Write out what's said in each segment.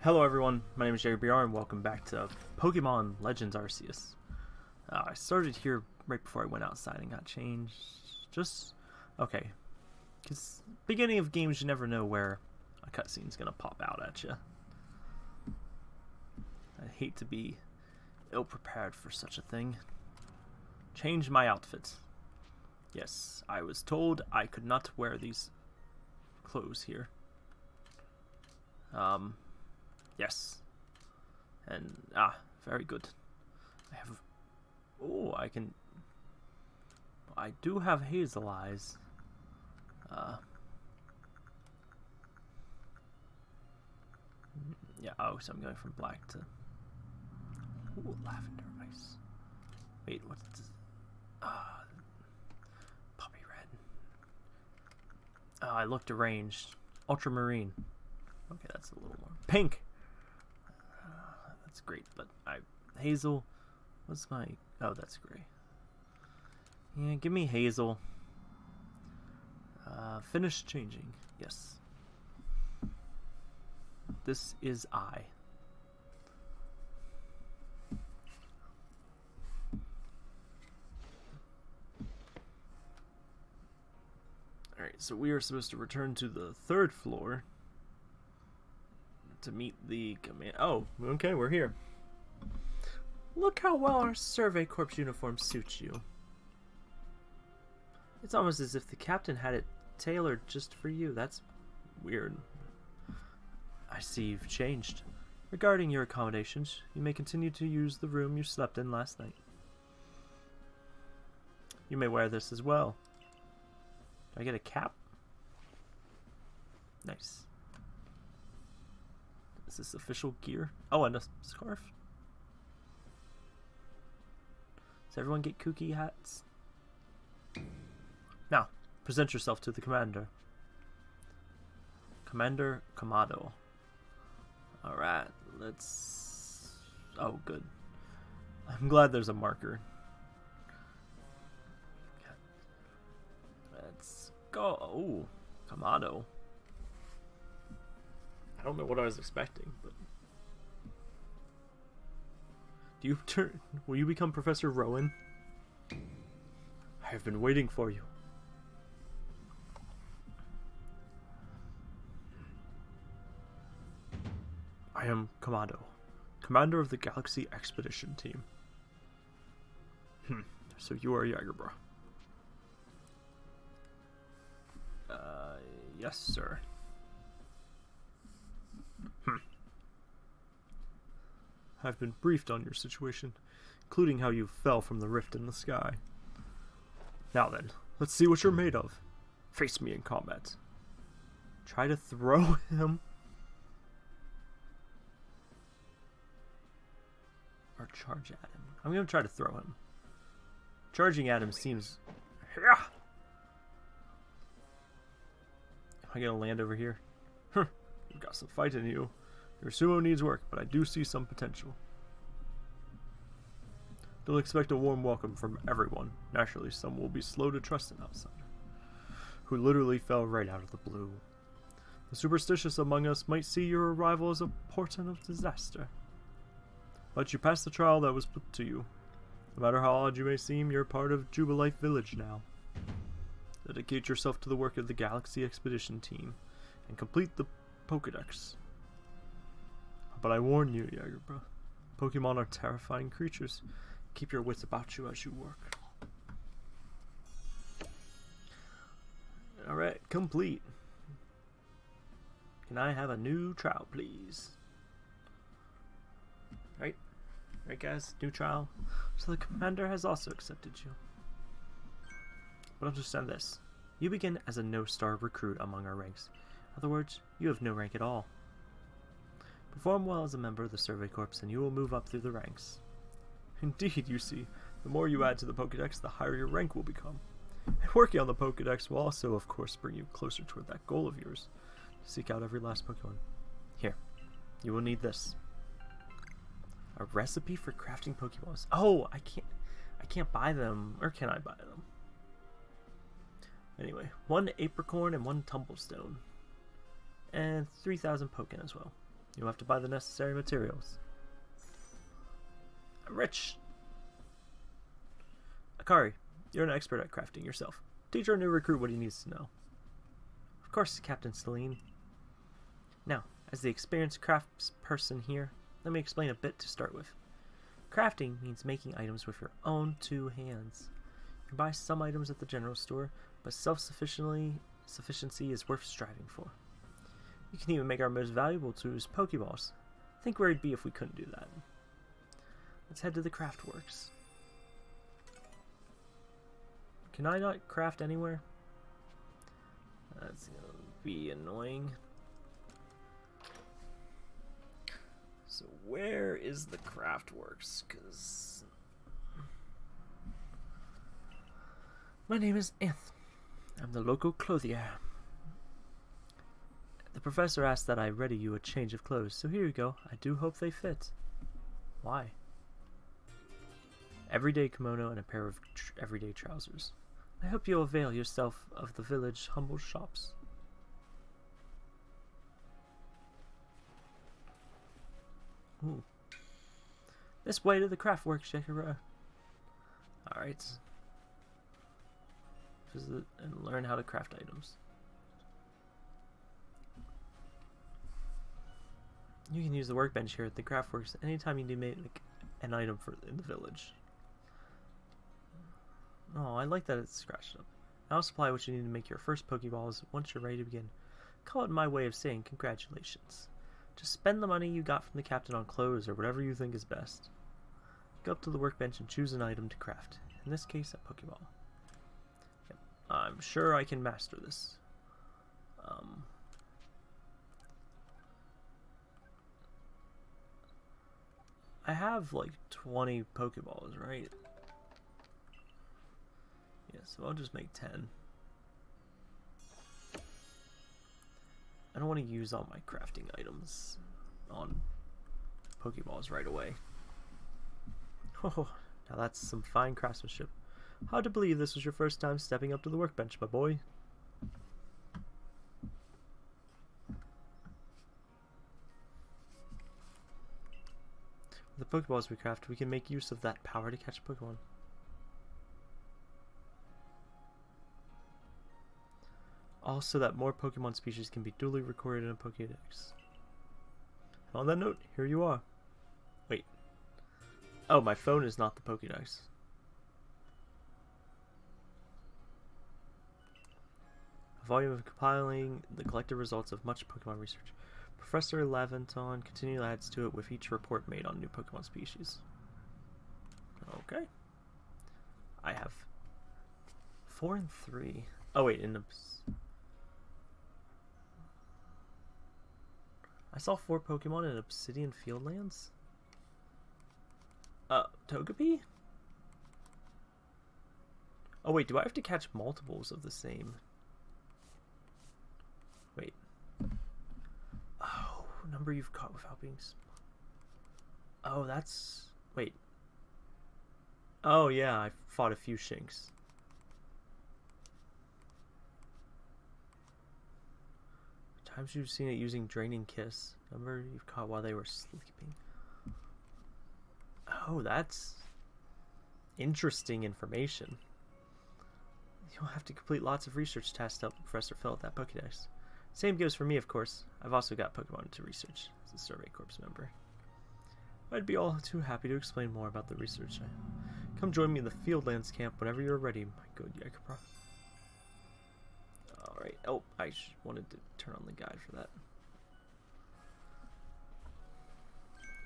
Hello everyone, my name is Jerry BR and welcome back to Pokemon Legends Arceus. Uh, I started here right before I went outside and got changed. Just, okay. Because beginning of games, you never know where a cutscene's going to pop out at you. I hate to be ill-prepared for such a thing. Change my outfit. Yes, I was told I could not wear these clothes here. Um, Yes. And, ah, very good. I have, oh, I can, I do have hazel eyes. Uh, yeah, oh, so I'm going from black to, ooh, lavender ice. Wait, what's this? Ah, poppy red. Oh, I looked deranged. Ultramarine. Okay, that's a little more. Pink! Great, but I Hazel. What's my? Oh, that's gray. Yeah, give me Hazel. Uh, finish changing. Yes. This is I. Alright, so we are supposed to return to the third floor to meet the command. Oh, okay, we're here. Look how well our Survey Corps uniform suits you. It's almost as if the captain had it tailored just for you. That's weird. I see you've changed. Regarding your accommodations, you may continue to use the room you slept in last night. You may wear this as well. Do I get a cap? Nice. Is this official gear? Oh, and a scarf. Does everyone get kooky hats? Now, present yourself to the commander. Commander Kamado. Alright, let's... Oh, good. I'm glad there's a marker. Let's go. Oh, Kamado. I don't know what I was expecting, but do you turn? Will you become Professor Rowan? I have been waiting for you. I am Kamado, commander of the Galaxy Expedition Team. Hmm, so you are Jagerbra. Uh, yes, sir. I've been briefed on your situation, including how you fell from the rift in the sky. Now then, let's see what you're made of. Face me in combat. Try to throw him. Or charge at him. I'm to try to throw him. Charging at him seems... Yeah. Am I to land over here? You've got some fight in you. Your sumo needs work, but I do see some potential. Don't expect a warm welcome from everyone. Naturally, some will be slow to trust an outsider, who literally fell right out of the blue. The superstitious among us might see your arrival as a portent of disaster. But you passed the trial that was put to you. No matter how odd you may seem, you're part of Jubilife Village now. Dedicate yourself to the work of the Galaxy Expedition Team, and complete the Pokedex. But I warn you, Jagerbra. Pokemon are terrifying creatures. Keep your wits about you as you work. Alright, complete. Can I have a new trial, please? Right? Right, guys? New trial. So the commander has also accepted you. But understand this. You begin as a no-star recruit among our ranks. In other words, you have no rank at all. Perform well as a member of the Survey Corps and you will move up through the ranks. Indeed, you see, the more you add to the Pokedex, the higher your rank will become. And working on the Pokedex will also, of course, bring you closer toward that goal of yours. Seek out every last Pokemon. Here, you will need this. A recipe for crafting Pokeballs. Oh, I can't, I can't buy them, or can I buy them? Anyway, one Apricorn and one Tumblestone. And 3,000 Pokken as well. You'll have to buy the necessary materials. I'm rich! Akari, you're an expert at crafting yourself. Teach our new recruit what he needs to know. Of course, Captain Cyllene. Now, as the experienced crafts person here, let me explain a bit to start with. Crafting means making items with your own two hands. You can buy some items at the general store, but self-sufficiency sufficiency is worth striving for. You can even make our most valuable tools Pokeballs. Think where it'd be if we couldn't do that. Let's head to the Craftworks. Can I not craft anywhere? That's gonna be annoying. So where is the Craftworks? Cause my name is Anth. I'm the local clothier. The professor asked that I ready you a change of clothes, so here you go. I do hope they fit. Why? Everyday kimono and a pair of everyday trousers. I hope you'll avail yourself of the village humble shops. Ooh. This way to the craftwork, Shakira. Alright. Visit and learn how to craft items. You can use the workbench here at the craftworks anytime you need to make an item for in the village. Oh, I like that it's scratched up. I'll supply what you need to make your first Pokeballs once you're ready to begin. Call it my way of saying congratulations. Just spend the money you got from the captain on clothes or whatever you think is best. Go up to the workbench and choose an item to craft. In this case, a Pokeball. Yep. I'm sure I can master this. Um, I have like 20 Pokeballs, right? Yeah, so I'll just make 10. I don't want to use all my crafting items on Pokeballs right away. Oh, now that's some fine craftsmanship. Hard to believe this was your first time stepping up to the workbench, my boy. The Pokeballs we craft, we can make use of that power to catch a Pokemon. Also that more Pokemon species can be duly recorded in a Pokédex. And On that note, here you are. Wait. Oh, my phone is not the Pokédex. A volume of compiling the collected results of much Pokemon research. Professor Laventon continually adds to it with each report made on new Pokemon species. Okay. I have four and three. Oh wait, in the I saw four Pokemon in Obsidian Fieldlands. Uh, Togepi? Oh wait, do I have to catch multiples of the same? Wait. Number you've caught without being... Oh, that's... Wait. Oh yeah, I fought a few Shinx. Times you've seen it using Draining Kiss. Number you've caught while they were sleeping. Oh, that's interesting information. You'll have to complete lots of research tasks to help Professor fill out that Pokedex. Same goes for me, of course. I've also got Pokemon to research as a Survey Corps member. I'd be all too happy to explain more about the research. Come join me in the Fieldlands camp whenever you're ready, my good Jagerbra. Alright. Oh, I wanted to turn on the guide for that.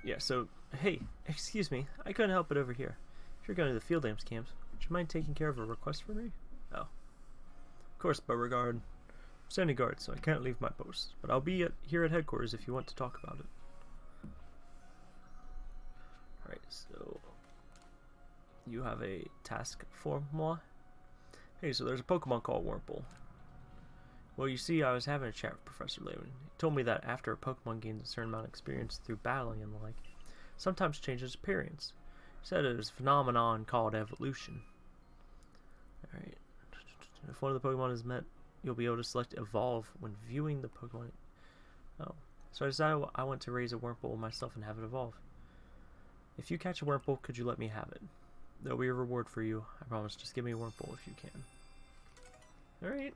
Yeah, so, hey, excuse me. I couldn't help it over here. If you're going to the Fieldlands camps, would you mind taking care of a request for me? Oh. Of course, Beauregard. Standing guard, so I can't leave my post. But I'll be at, here at headquarters if you want to talk about it. Alright, so... You have a task for moi? Hey, so there's a Pokemon called Wurmple. Well, you see, I was having a chat with Professor Lewin. He told me that after a Pokemon gains a certain amount of experience through battling and the like, sometimes changes appearance. He said it was a phenomenon called evolution. Alright. If one of the Pokemon is met, you'll be able to select Evolve when viewing the Pokemon. Oh. So I decided I want to raise a Wurmple myself and have it evolve. If you catch a Wurmple, could you let me have it? There'll be a reward for you. I promise. Just give me a Wurmple if you can. Alright.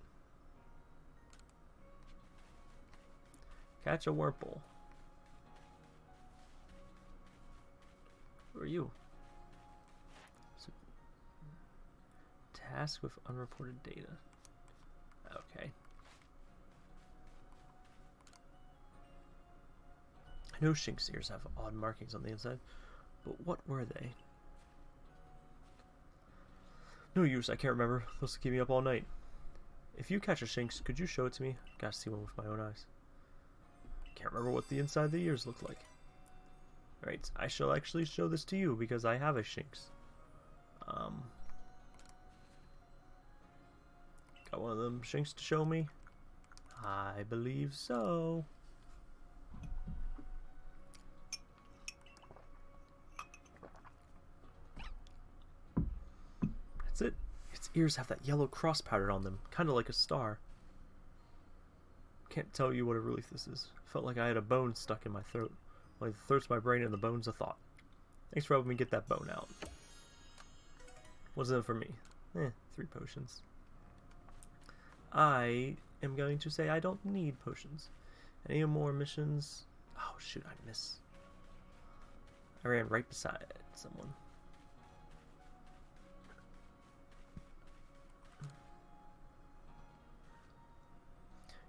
Catch a Wurmple. Who are you? Task with unreported data. Okay. I know Shinx ears have odd markings on the inside, but what were they? No use, I can't remember. Those will keep me up all night. If you catch a Shinx, could you show it to me? I Gotta see one with my own eyes. Can't remember what the inside of the ears look like. Alright, I shall actually show this to you because I have a Shinx. Um, got one of them Shinx to show me? I believe so. That's it. Its ears have that yellow cross pattern on them, kind of like a star. Can't tell you what a relief this is. Felt like I had a bone stuck in my throat. Like the throat's my brain and the bone's a thought. Thanks for helping me get that bone out. In it for me? Eh, three potions. I am going to say I don't need potions. Any more missions? Oh shoot, I miss. I ran right beside someone.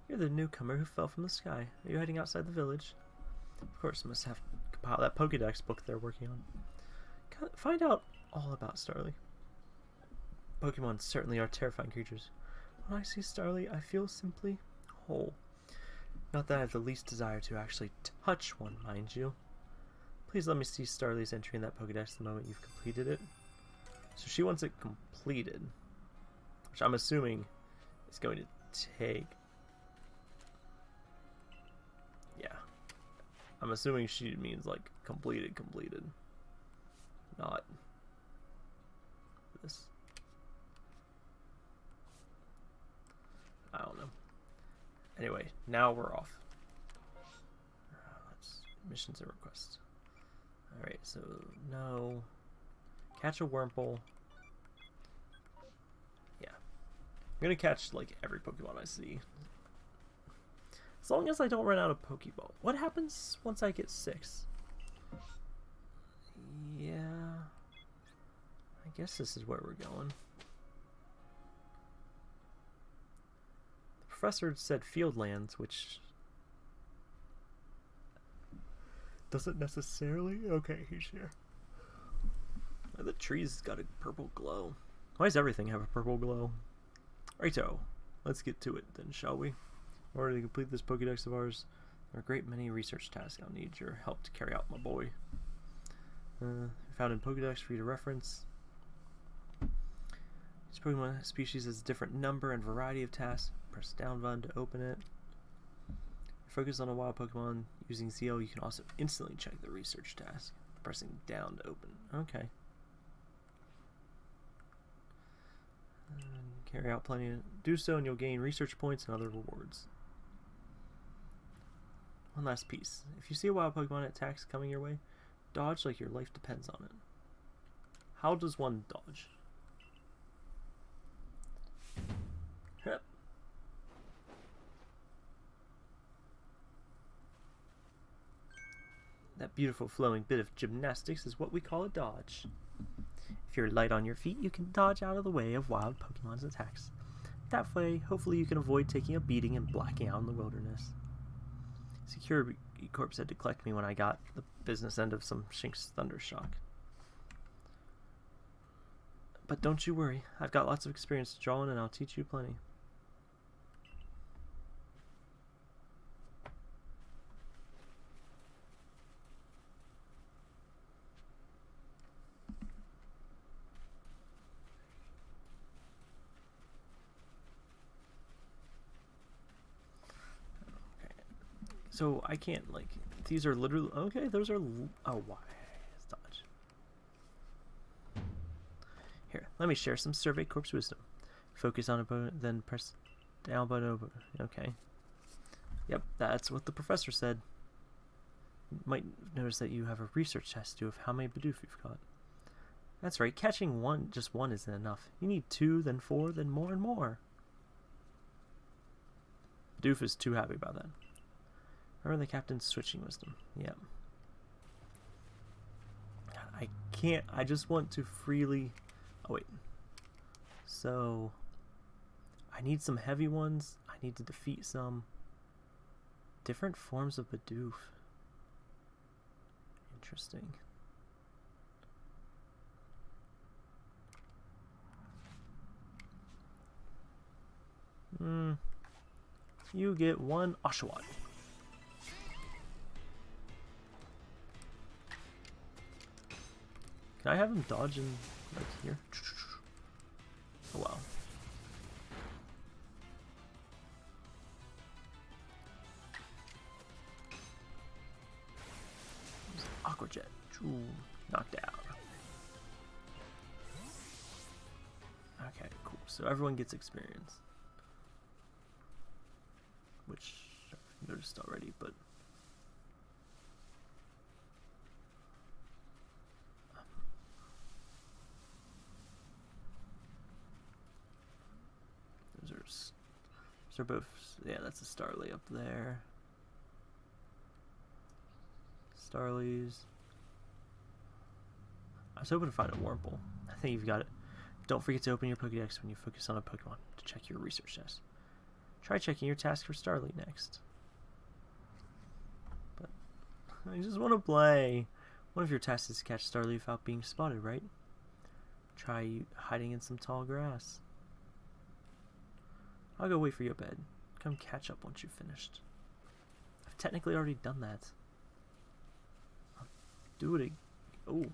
You're the newcomer who fell from the sky. Are you heading outside the village? Of course, must have compiled that Pokedex book they're working on. Find out all about Starly. Pokemon certainly are terrifying creatures. When I see Starly, I feel simply whole. Not that I have the least desire to actually touch one, mind you. Please let me see Starly's entry in that Pokedex the moment you've completed it. So she wants it completed. Which I'm assuming is going to take Yeah. I'm assuming she means like completed, completed. Not this. I don't know. Anyway, now we're off. Uh, let's, missions and requests. Alright, so no. Catch a Wurmple. Yeah. I'm gonna catch like every Pokemon I see. As long as I don't run out of Pokeball. What happens once I get six? Yeah. I guess this is where we're going. Professor said Fieldlands, which doesn't necessarily... Okay, he's here. The trees got a purple glow. Why does everything have a purple glow? Righto. Let's get to it then, shall we? In order to complete this Pokedex of ours, there are a great many research tasks I'll need your help to carry out, my boy. Uh, found in Pokedex for you to reference. Each Pokemon species has a different number and variety of tasks. Press down button to open it. Focus on a wild Pokemon using ZL, you can also instantly check the research task. Pressing down to open. Okay. And carry out plenty of do so and you'll gain research points and other rewards. One last piece. If you see a wild Pokemon attacks coming your way, dodge like your life depends on it. How does one dodge? Yep. That beautiful flowing bit of gymnastics is what we call a dodge. If you're light on your feet, you can dodge out of the way of wild Pokemon's attacks. That way, hopefully you can avoid taking a beating and blacking out in the wilderness. Security Corp said to collect me when I got the business end of some Shinx Thundershock. But don't you worry, I've got lots of experience drawing and I'll teach you plenty. So I can't like these are literally okay. Those are oh why dodge. Here, let me share some Survey Corp's wisdom. Focus on opponent, then press down button over. Okay. Yep, that's what the professor said. You might notice that you have a research test to do of how many Bidoof you've caught. That's right, catching one, just one isn't enough. You need two, then four, then more and more. Doof is too happy about that. Remember the captain's switching wisdom. Yeah. I can't, I just want to freely... Oh, wait. So, I need some heavy ones. I need to defeat some different forms of Bidoof. Interesting. Hmm. You get one Oshawott. Can I have him dodge in, like, here? Oh, wow. Aqua Jet. Ooh, knocked out. Okay, cool. So everyone gets experience. Which I've noticed already, but... Those are, those are both, yeah, that's a Starly up there. Starlies. I was hoping to find a Wurmple. I think you've got it. Don't forget to open your Pokedex when you focus on a Pokemon to check your research test. Try checking your task for Starly next. But I just want to play. One of your tasks is to catch Starly without being spotted, right? Try hiding in some tall grass. I'll go wait for you at bed. Come catch up once you've finished. I've technically already done that. I'll do it. again. Oh.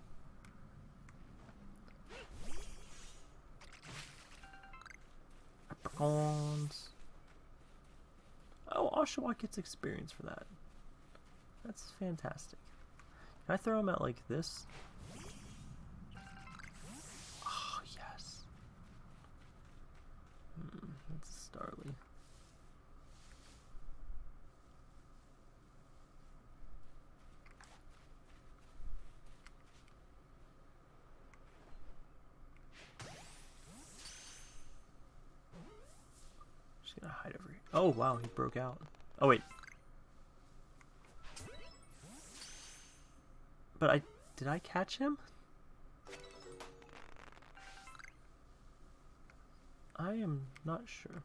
Leprechauns. Oh, Oshawott gets experience for that. That's fantastic. Can I throw him out like this? Starly. Just gonna hide over here. Oh wow, he broke out. Oh wait. But I did I catch him? I am not sure.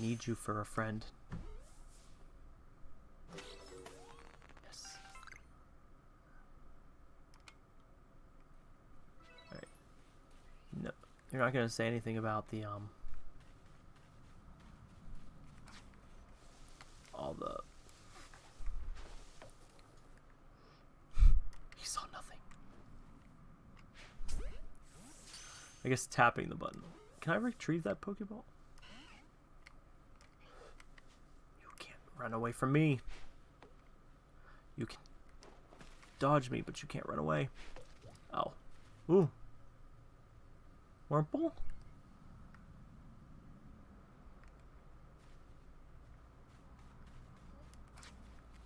Need you for a friend. Yes. Alright. No. You're not gonna say anything about the, um... All the... He saw nothing. I guess tapping the button. Can I retrieve that Pokeball? You can't run away from me. You can dodge me, but you can't run away. Oh. Ooh. Wurmple?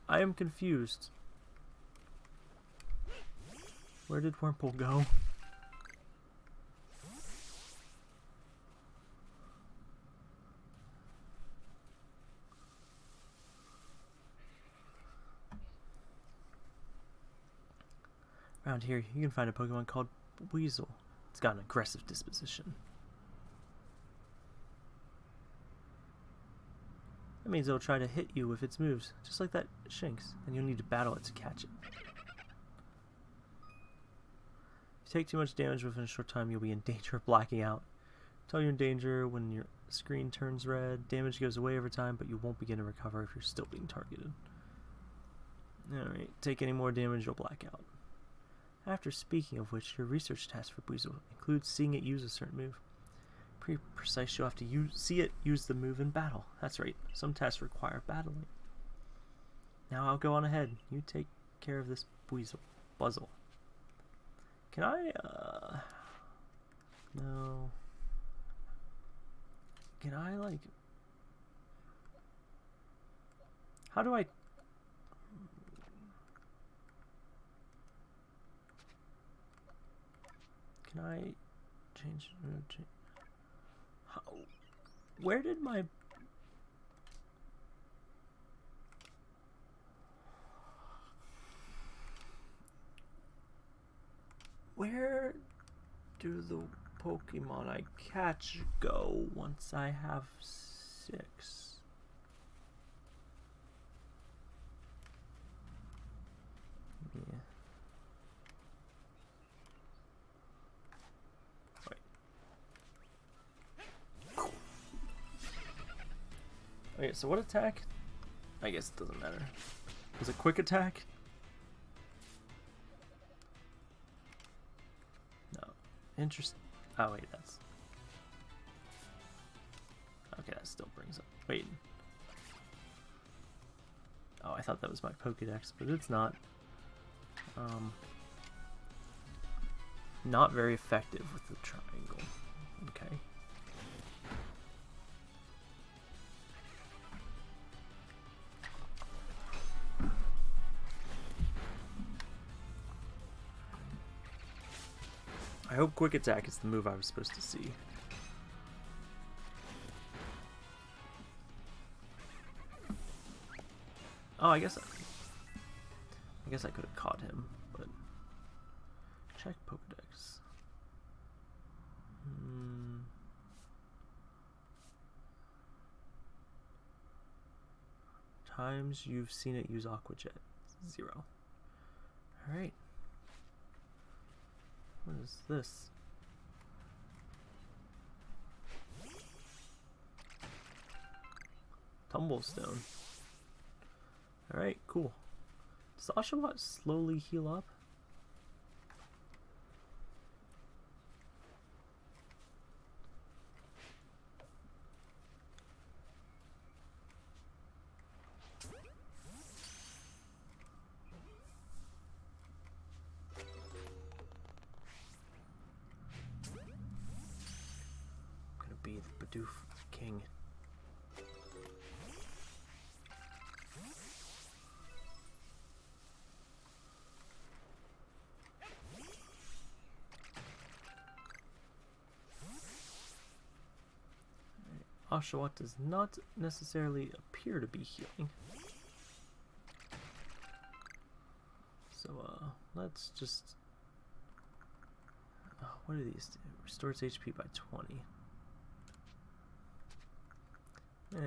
I am confused. Where did Wurmple go? Around here, you can find a Pokemon called Buizel. It's got an aggressive disposition. That means it'll try to hit you with its moves, just like that Shinx, and you'll need to battle it to catch it. If you take too much damage within a short time, you'll be in danger of blacking out. Tell you're in danger when your screen turns red. Damage goes away over time, but you won't begin to recover if you're still being targeted. Alright, take any more damage, you'll black out. After speaking of which, your research task for Buizel includes seeing it use a certain move. Pretty precise, you'll have to use, see it use the move in battle. That's right, some tests require battling. Now I'll go on ahead. You take care of this weasel. Buzzle. Can I, uh... No... Can I, like... How do I... Can I change... uh, cha- How... Where did my... Where do the Pokemon I catch go once I have six? Yeah. Wait. Okay, so what attack? I guess it doesn't matter. Was it quick attack? No. Interest. Oh wait, that's. Okay, that still brings up. Wait. Oh, I thought that was my Pokedex, but it's not. Um. Not very effective with the triangle. Okay. I hope quick attack is the move I was supposed to see. Oh, I guess I, I guess I could have caught him, but check Pokedex. Hmm. Times you've seen it use Aqua Jet. Zero. Alright. What is this? Tumblestone. Alright, cool. Does Oshawott slowly heal up? Oshawott does not necessarily appear to be healing. So, uh, let's just... Oh, what are these do? Restores HP by 20. Eh.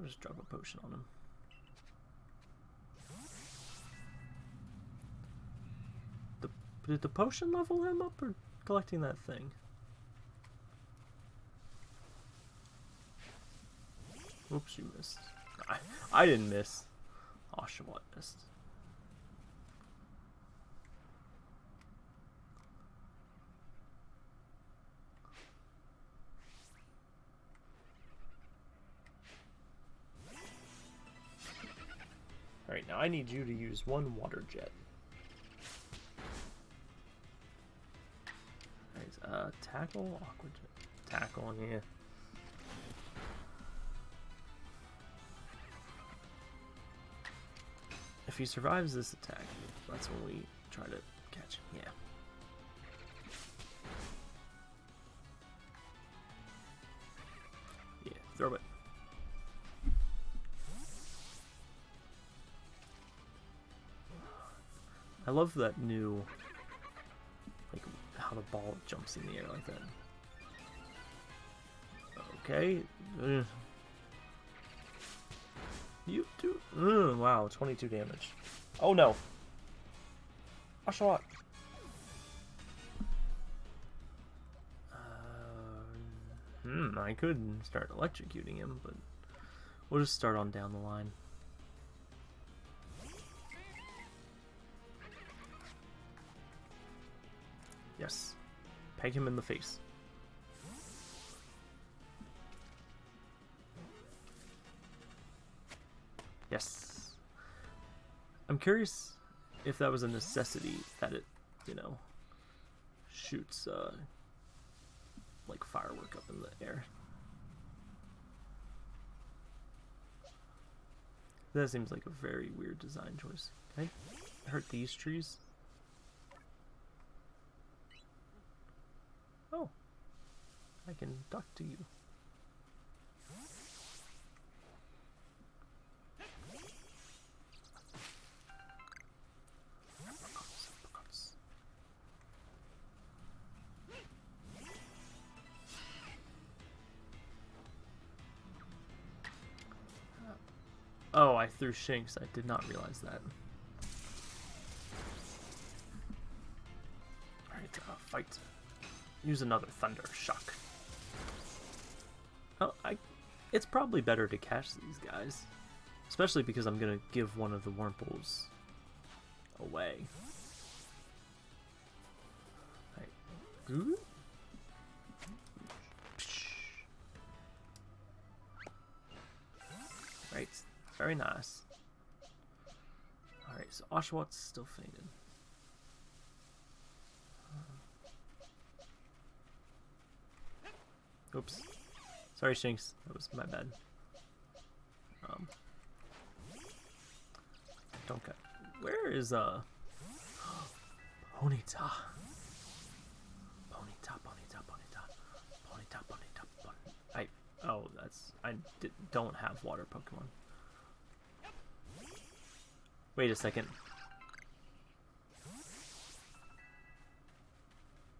I'll just drop a potion on him. The, did the potion level him up or collecting that thing? Oops, you missed. I, I didn't miss. Oshawott missed. Alright, now I need you to use one water jet. Alright, uh, tackle, aqua jet. Tackle, yeah. If he survives this attack, that's when we try to catch him. Yeah. Yeah, throw it. I love that new, like, how the ball jumps in the air like that. Okay. You do. Mm, wow, 22 damage. Oh no. Oshawott. Uh, hmm, I could start electrocuting him, but we'll just start on down the line. Yes. Peg him in the face. Yes. I'm curious if that was a necessity that it, you know, shoots uh, like firework up in the air. That seems like a very weird design choice. Can I hurt these trees? Oh. I can talk to you. I Shinx. I did not realize that. Alright, uh, fight. Use another Thunder Shock. Oh, I... It's probably better to catch these guys. Especially because I'm gonna give one of the Wurmples away. Right. Very nice. Alright, so Oshawott still fainted. Oops. Sorry, Shinx. That was my bad. Um. Don't cut. Where is, uh... Ponyta. Ponyta, Ponyta, Ponyta. Ponyta, Ponyta, Ponyta. I... Oh, that's... I don't have water Pokemon. Wait a second.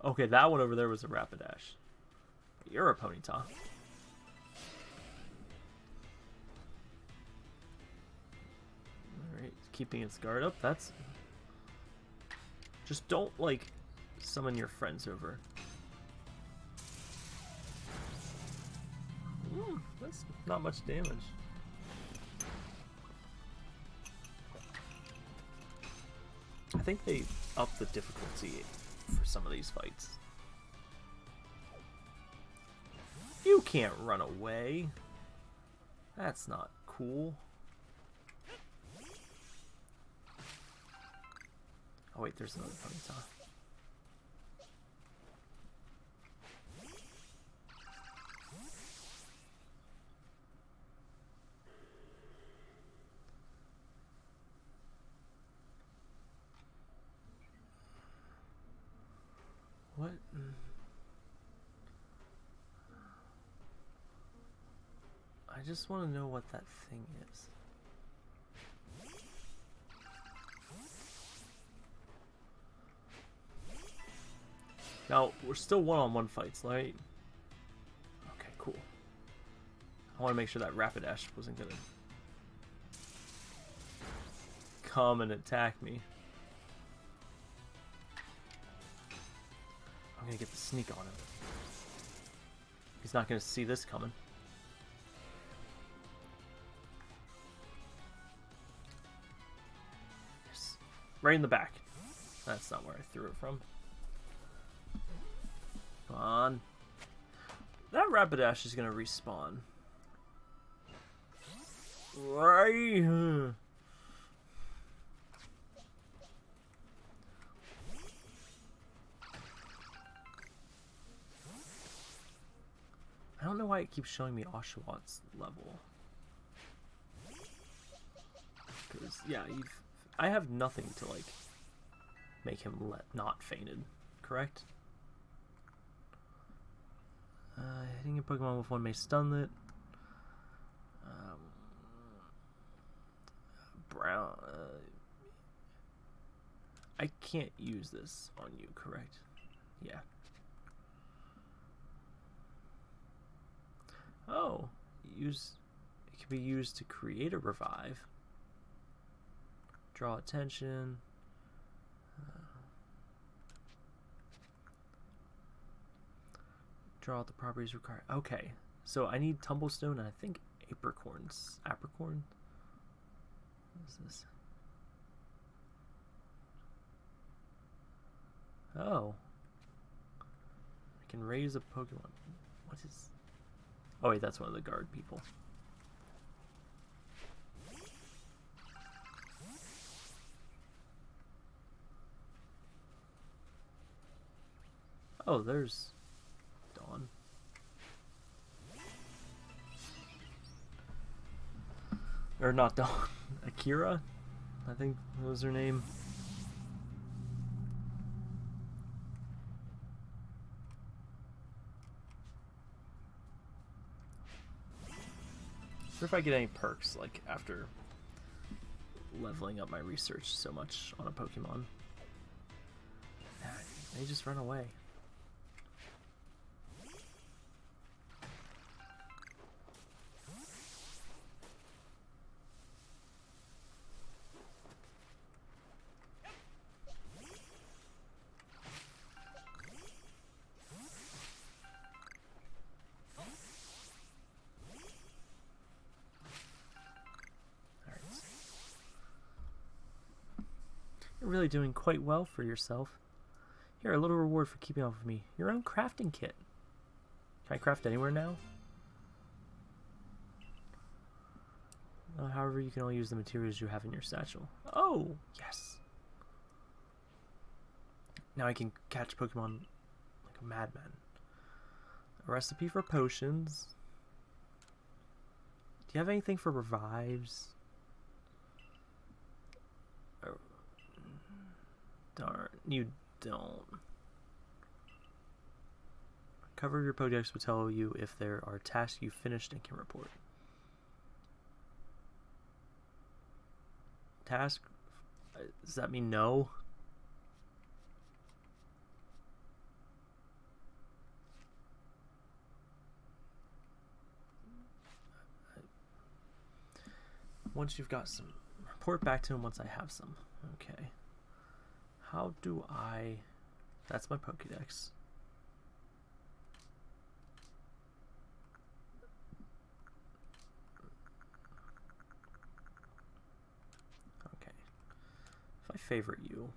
Okay, that one over there was a Rapidash. You're a Ponyta. Alright, keeping its guard up. That's... Just don't, like, summon your friends over. Ooh, that's not much damage. I think they upped the difficulty for some of these fights. You can't run away. That's not cool. Oh wait, there's another Ponyta. What? I just want to know what that thing is. Now, we're still one-on-one -on -one fights, right? Okay, cool. I want to make sure that Rapidash wasn't going to come and attack me. I'm gonna get the sneak on him. He's not gonna see this coming. Right in the back. That's not where I threw it from. Come on. That Rapidash is gonna respawn. Right. I don't know why it keeps showing me Oshawott's level. Because, yeah, you've... I have nothing to, like, make him let not fainted, correct? Uh, hitting a Pokemon with one may stun it. Um, brown... Uh, I can't use this on you, correct? Yeah. Oh, use it can be used to create a revive. Draw attention. Uh, draw out the properties required. Okay, so I need Tumblestone and I think Apricorns. Apricorn? What is this? Oh. I can raise a Pokemon. What is... Oh wait, that's one of the guard people. Oh, there's Dawn. Or not Dawn. Akira? I think that was her name. If I get any perks, like, after leveling up my research so much on a Pokemon. They just run away. Really doing quite well for yourself. Here, a little reward for keeping up with me. Your own crafting kit. Can I craft anywhere now? Uh, however, you can only use the materials you have in your satchel. Oh, yes. Now I can catch Pokemon like a madman. A recipe for potions. Do you have anything for revives? Oh, darn, you don't. Cover your projects will tell you if there are tasks you finished and can report. Task? Does that mean no? Once you've got some, report back to him once I have some. Okay. How do I... That's my Pokedex. Okay. If I favorite you...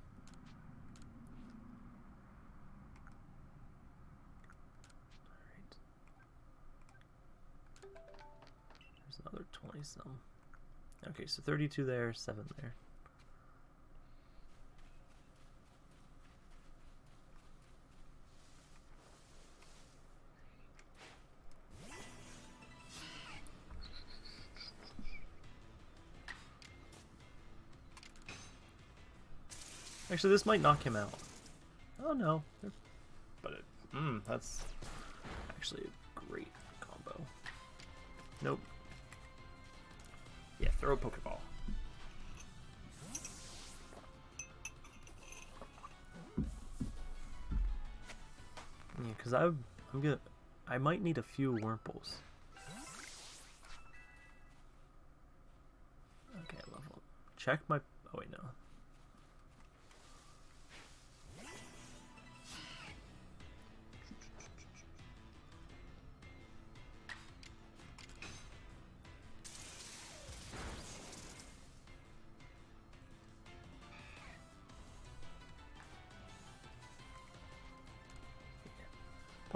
Alright. There's another 20 some. Okay, so 32 there, 7 there. Actually, this might knock him out. Oh no. But it, mm, that's actually a great combo. Nope. Yeah, throw a Pokeball. Yeah, because I'm, I'm gonna, I might need a few Wurmples. Okay, level. Check my. Oh wait, no.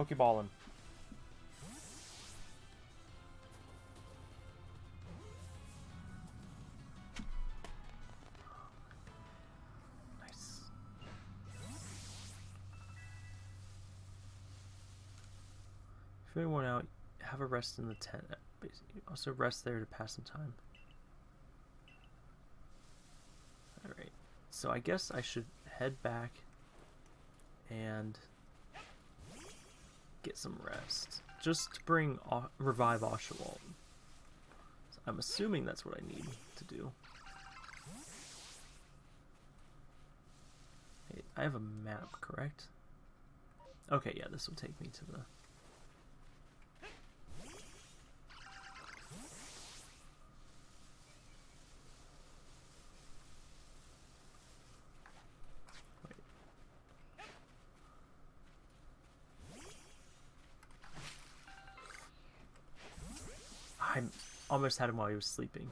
Pokeball him. Nice. Feeling worn out, have a rest in the tent. Uh, also rest there to pass some time. Alright, so I guess I should head back and get some rest. Just to bring revive Oshawott. So I'm assuming that's what I need to do. I have a map, correct? Okay, yeah, this will take me to the... almost had him while he was sleeping.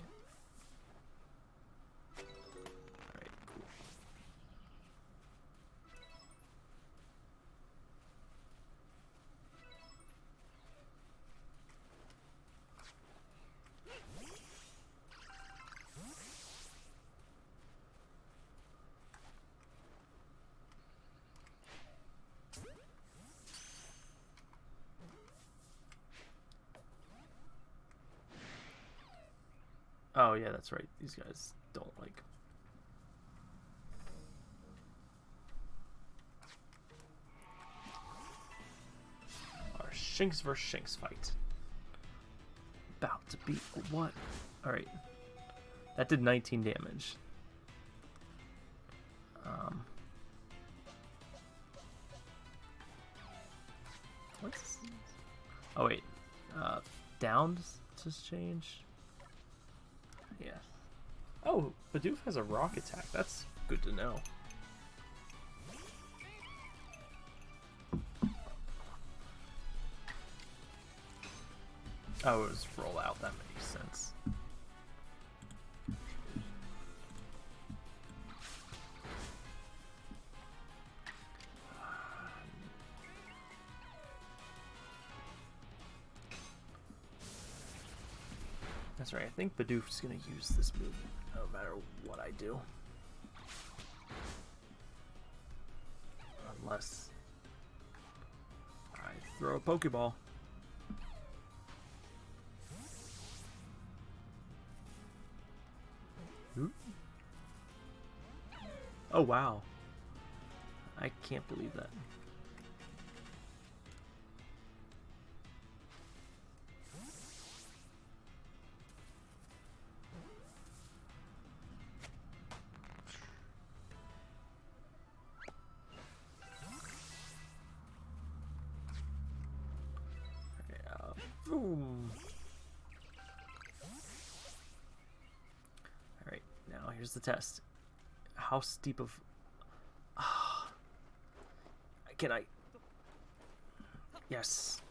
Oh yeah, that's right. These guys don't like. Our Shinx vs Shinx fight. About to be what? All right. That did 19 damage. Um. What's? Oh wait. Uh, downs just change. Yeah. Oh, Bidoof has a rock attack. That's good to know. Oh, it was roll out. That makes sense. Think Bidoof's gonna use this move no matter what I do. Unless I throw a Pokeball. Oop. Oh wow. I can't believe that. The test. How steep of... Can I... Yes.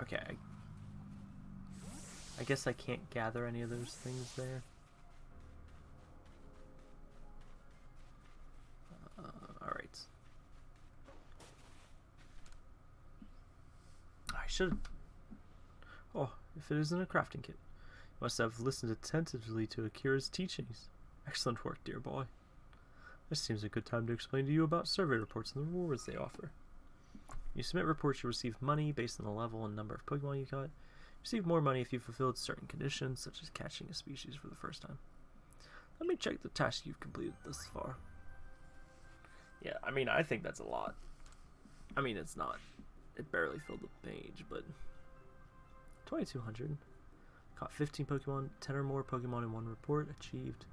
Okay. I guess I can't gather any of those things there. Uh, Alright. I should... Oh, if it isn't a crafting kit. You must have listened attentively to Akira's teachings. Excellent work, dear boy. This seems a good time to explain to you about survey reports and the rewards they offer. You submit reports, you receive money based on the level and number of Pokemon you caught. Receive more money if you fulfilled certain conditions, such as catching a species for the first time. Let me check the task you've completed thus far. Yeah, I mean, I think that's a lot. I mean, it's not. It barely filled the page, but... 2200. Caught 15 Pokemon, 10 or more Pokemon in one report. Achieved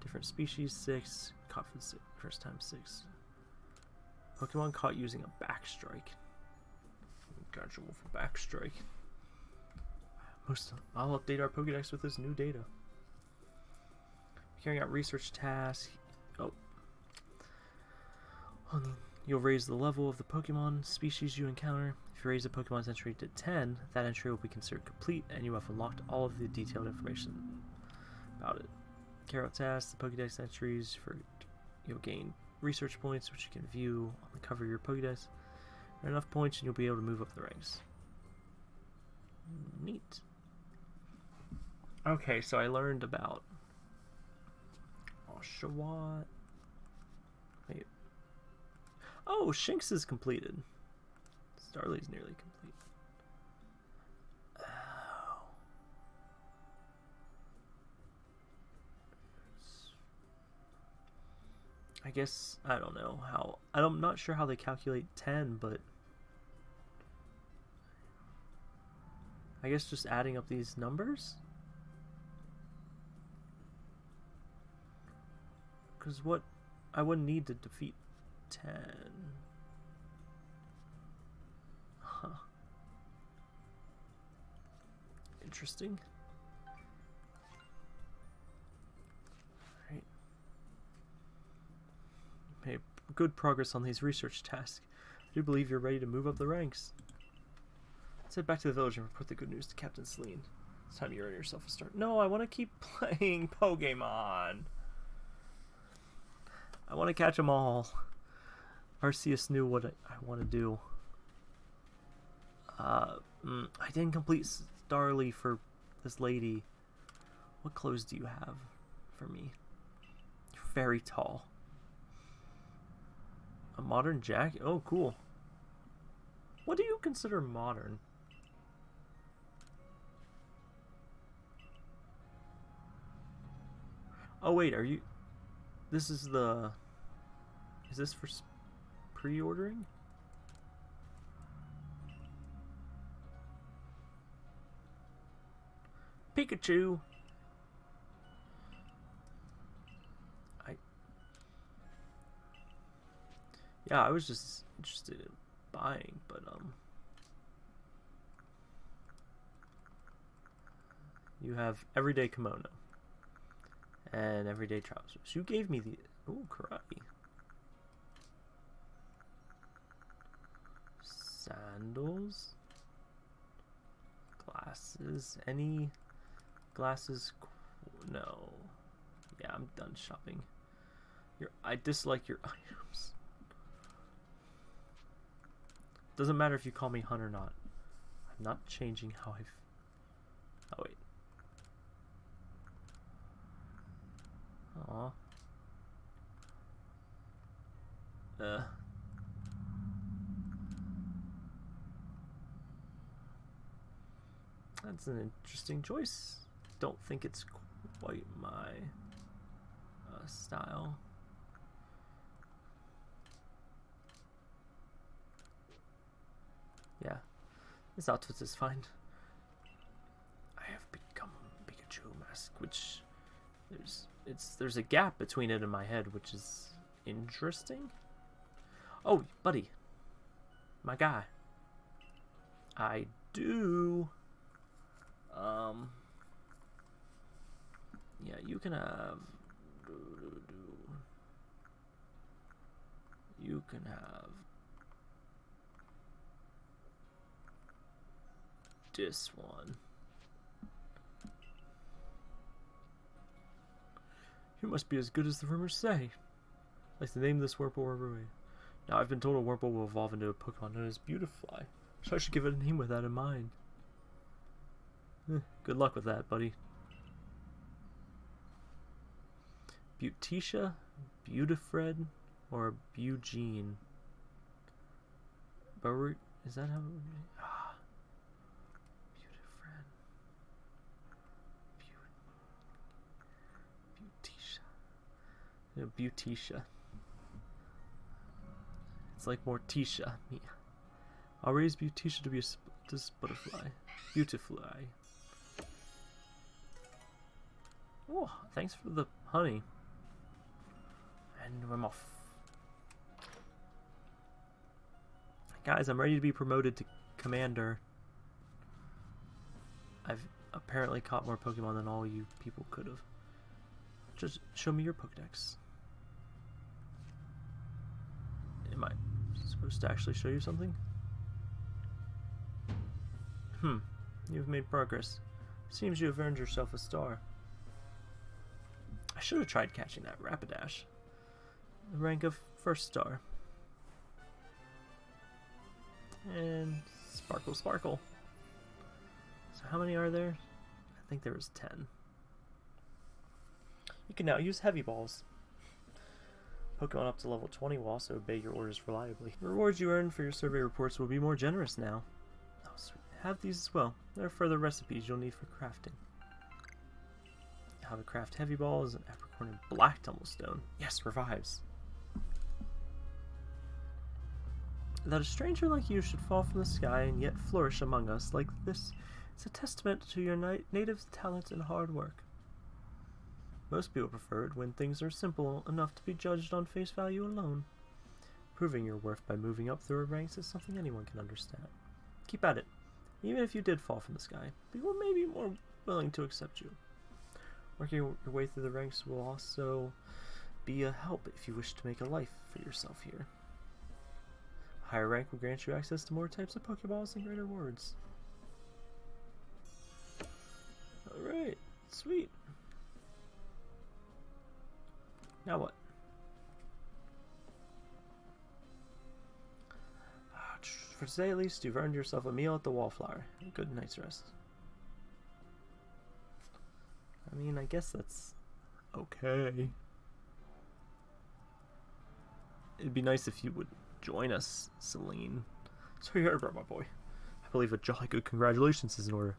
different species, 6. Caught for the first time, 6. Pokemon caught using a backstrike. Gotcha for backstrike. Most I'll update our Pokedex with this new data. Carrying out research tasks. Oh. You'll raise the level of the Pokemon species you encounter. If you raise a Pokemon's entry to 10, that entry will be considered complete and you have unlocked all of the detailed information about it. Carry out tasks, the Pokedex entries for you'll gain research points, which you can view on the cover of your Pokédex. Enough points and you'll be able to move up the ranks. Neat. Okay, so I learned about Oshawott. Wait. Oh, Shinx is completed. Starly's nearly complete. Oh. I guess, I don't know how, I'm not sure how they calculate 10, but I guess just adding up these numbers? Because what, I wouldn't need to defeat 10. Huh. Interesting. made good progress on these research tasks. I do believe you're ready to move up the ranks. Let's head back to the village and report the good news to Captain Cyllene. It's time you earn yourself a start. No, I want to keep playing Pokemon. I want to catch them all. Arceus knew what I, want to do. Uh, mm, I didn't complete Starly for this lady. What clothes do you have for me? You're very tall. A modern jacket? Oh, cool. What do you consider modern? Oh wait, are you... This is the... Is this for pre-ordering? Pikachu! I... Yeah, I was just interested in buying, but, um... You have everyday kimono and everyday trousers. You gave me the ooh karate sandals, glasses. Any glasses? No. Yeah, I'm done shopping. Your I dislike your items. Doesn't matter if you call me Hun or not. I'm not changing how I've... Oh wait. Aw. Uh. That's an interesting choice. Don't think it's quite my uh, style. Yeah, this outfit is fine. I have become Pikachu mask, which there's it's there's a gap between it and my head, which is interesting. Oh, buddy. My guy. I do. Um. Yeah, you can have. You can have. This one. You must be as good as the rumors say. Like the name of this Wurmple Rubberway. Now I've been told a Wurmple will evolve into a Pokemon known as Beautifly, so I should give it a name with that in mind. Eh, good luck with that, buddy. Beauticia, Beautifred, or Eugene? But is that how? You know, Beauticia. It's like Morticia. Yeah. I'll raise Beauticia to be a this butterfly. Beautifly. Thanks for the honey. And I'm off. Guys, I'm ready to be promoted to Commander. I've apparently caught more Pokemon than all you people could have. Just show me your Pokedex. Am I supposed to actually show you something? Hmm. You've made progress. Seems you have earned yourself a star. Should have tried catching that Rapidash. The rank of first star. And Sparkle Sparkle. So how many are there? I think there was 10. You can now use heavy balls. Pokemon up to level 20 will also obey your orders reliably. The rewards you earn for your survey reports will be more generous now. Oh, sweet. Have these as well. There are further recipes you'll need for crafting. How to craft heavy balls and apricorn and black tumblestone. Yes, revives. That a stranger like you should fall from the sky and yet flourish among us like this is a testament to your native talent and hard work. Most people prefer it when things are simple enough to be judged on face value alone. Proving your worth by moving up through ranks is something anyone can understand. Keep at it. Even if you did fall from the sky, people may be more willing to accept you. Working your way through the ranks will also be a help if you wish to make a life for yourself here. Higher rank will grant you access to more types of Pokeballs and greater rewards. Alright, sweet. Now what? Ah, for today, at least, you've earned yourself a meal at the Wallflower. Good night's rest. I mean, I guess that's okay. It'd be nice if you would join us, Cyllene. So you heard about my boy. I believe a jolly good congratulations is in order.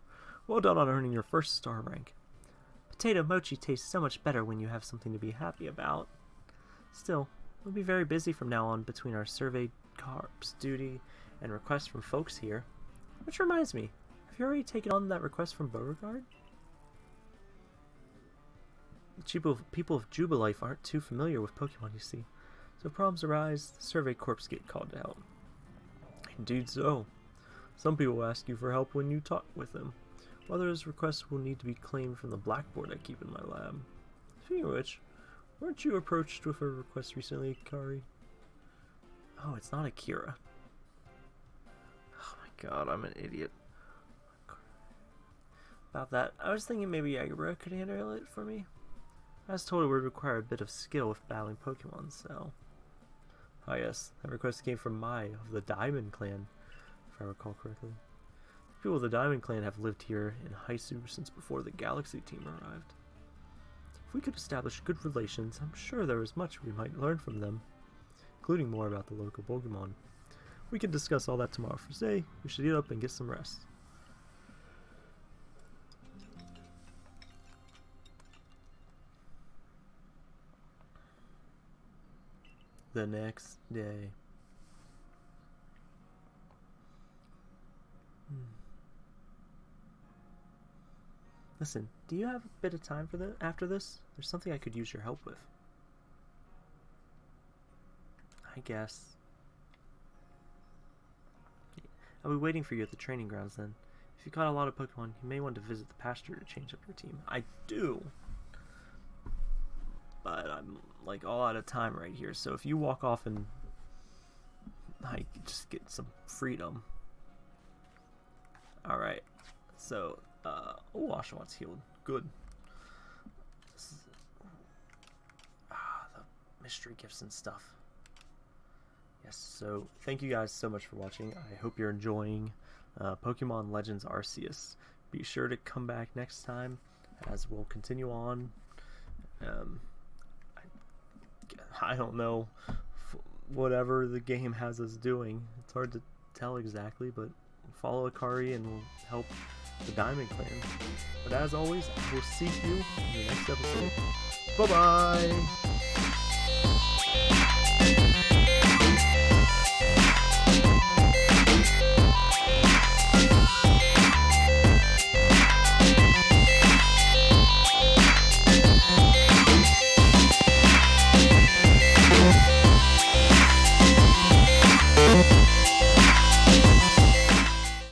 Well done on earning your first star rank. Potato mochi tastes so much better when you have something to be happy about. Still, we'll be very busy from now on between our survey corps duty and requests from folks here. Which reminds me, have you already taken on that request from Beauregard? People, people of Jubilife aren't too familiar with Pokemon, you see. So problems arise, the survey corps get called out. Indeed so. Some people ask you for help when you talk with them. Others requests will need to be claimed from the blackboard I keep in my lab. Speaking of which, weren't you approached with a request recently, Kari? Oh, it's not Akira. Oh my god, I'm an idiot. About that, I was thinking maybe Jagerbra could handle it for me. I was told it would require a bit of skill with battling Pokemon, so... Ah yes, that request came from Mai of the Diamond Clan, if I recall correctly. The people of the Diamond Clan have lived here in Hisui since before the Galaxy team arrived. If we could establish good relations, I'm sure there is much we might learn from them, including more about the local Pokemon. We can discuss all that tomorrow. For today, we should eat up and get some rest. The next day. Hmm. Listen, do you have a bit of time for the after this? There's something I could use your help with. I guess. I'll be waiting for you at the training grounds then. If you caught a lot of Pokemon, you may want to visit the pasture to change up your team. I do! But I'm like all out of time right here, so if you walk off and like just get some freedom. Alright, so, uh, oh, Oshawott healed. Good. Is, ah, the mystery gifts and stuff. Yes, so thank you guys so much for watching. I hope you're enjoying uh, Pokemon Legends Arceus. Be sure to come back next time as we'll continue on. Um, I, don't know whatever the game has us doing. It's hard to tell exactly, but follow Akari and we'll help the Diamond Clan. But as always, we'll see you in the next episode. Bye-bye!